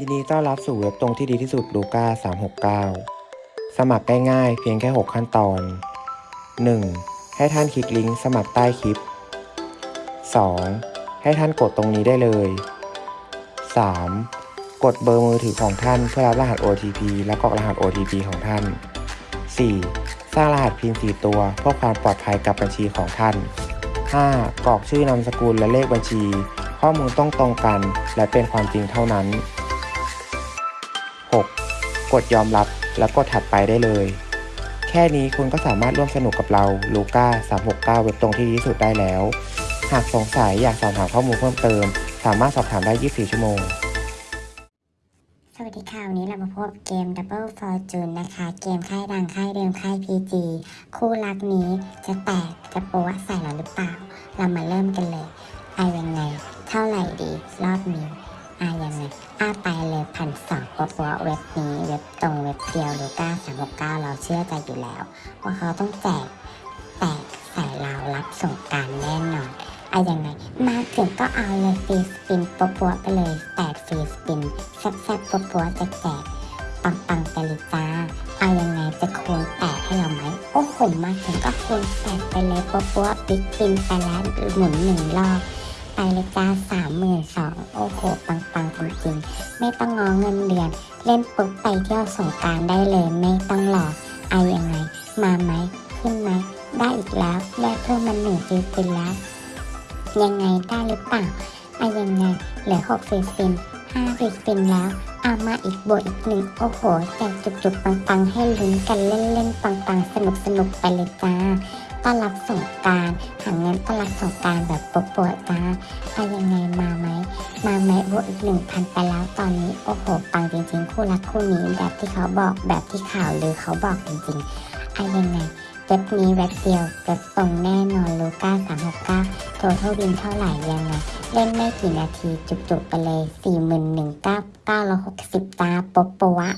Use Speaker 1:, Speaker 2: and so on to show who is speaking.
Speaker 1: ยินดีต้อนรับสู่เว็บตรงที่ดีที่สุดลูก้า369 สมัครได้ง่ายเพียงแค่ 6 ขั้นตอน 1. ให้ท่านคลิกลิงก์สมัครใต้คลิป 2. ให้ท่านกดตรงนี้ได้เลย 3. กดเบอร์มือถือของท่านเพื่อรับรหัส OTP และกรอกรหัส OTP ของท่าน 4. สร้างรหัสพิน4ตัวเพื่อความปลอดภัยกับบัญชีของท่าน 5. กรอกชื่อนามสกุลและเลขบัญชี ข้อมูลต้องตรงกัน และเป็นความจริงเท่านั้น 6. กดยอมรับและกดถัดไปได้เลย แค่นี้คุณก็สามารถร่วมสนุกกับเราลูก้า369 เว็บตรงที่ดีสุดได้แล้ว หากสงสัยอยากสอบถามข้อมูลเพิ่มเติม สามารถสอบถามได้ 24 ชั่วโมง
Speaker 2: สวัสดีค่ะวันนี้เรามาพบเกม Double Fortune นะคะ เกมค่ายดังค่ายเดิมค่าย PG คู่รักนี้จะแตกจะโป๊ะใส่เราหรือเปล่า เรามาเริ่มกันเลย นสองโป๊ะเว็บนี้เว็บตรงเว็บเดียวหรือก้าสามหกเก้าเราเชื่อใจอยู่แล้ว ว่าเขาต้องแจกแตกใส่เรารับส่งการแน่นอนอะยังไง มาถึงก็เอาเลยฟรีสปินปัวๆไปเลยแปดฟรีสปินแซ่บๆปัวๆแจกๆปังๆไปเลยจ้าเอายังไงจะคูณแปดให้เราไหมโอ้โหมาถึงก็คูณแปดไปเลยปัวๆบิ๊กปินไปแล้วหมุนหนึ่งรอบไปเลยจ้าสามหมื่นสองโอ้โหปังๆจริงๆ ไม่ต้องงอเงินเดือน เล่นปุ๊บไปเที่ยวสงการได้เลยไม่ต้องรอเอายังไง มาไหมขึ้นไหมได้อีกแล้วได้เพิ่มมาหนึ่งฟรีสปินแล้ว ยังไงได้หรือเปล่าอะยังไงเหลือหกฟรีสปินห้าฟรีสปินแล้วเอามาอีกบวกอีกหนึ่งโอ้โหแจกจุกๆปังๆให้ลุ้นกันเล่นๆปังๆสนุกๆไปเลยจ้า ต้อนรับสงการหาเงินต้อนรับสงการแบบปวดๆจ้าอยังไงมาไหมมาไหมบวกอีกหนึ่งพันไปแล้วตอนนี้โอ้โหปังจริงๆ คู่รักคู่นี้แบบที่เขาบอกแบบที่ข่าวลือเขาบอกจริงๆอะยังไงเว็บนี้เว็บเดียวเว็บตรงแน่นอนลูก้าสามหกเก้าโทเทลวินเท่าไหร่ยังไงเล่นไม่กี่นาทีจุกๆไปเลย4 1 9 9 6 0ตาปบปวะ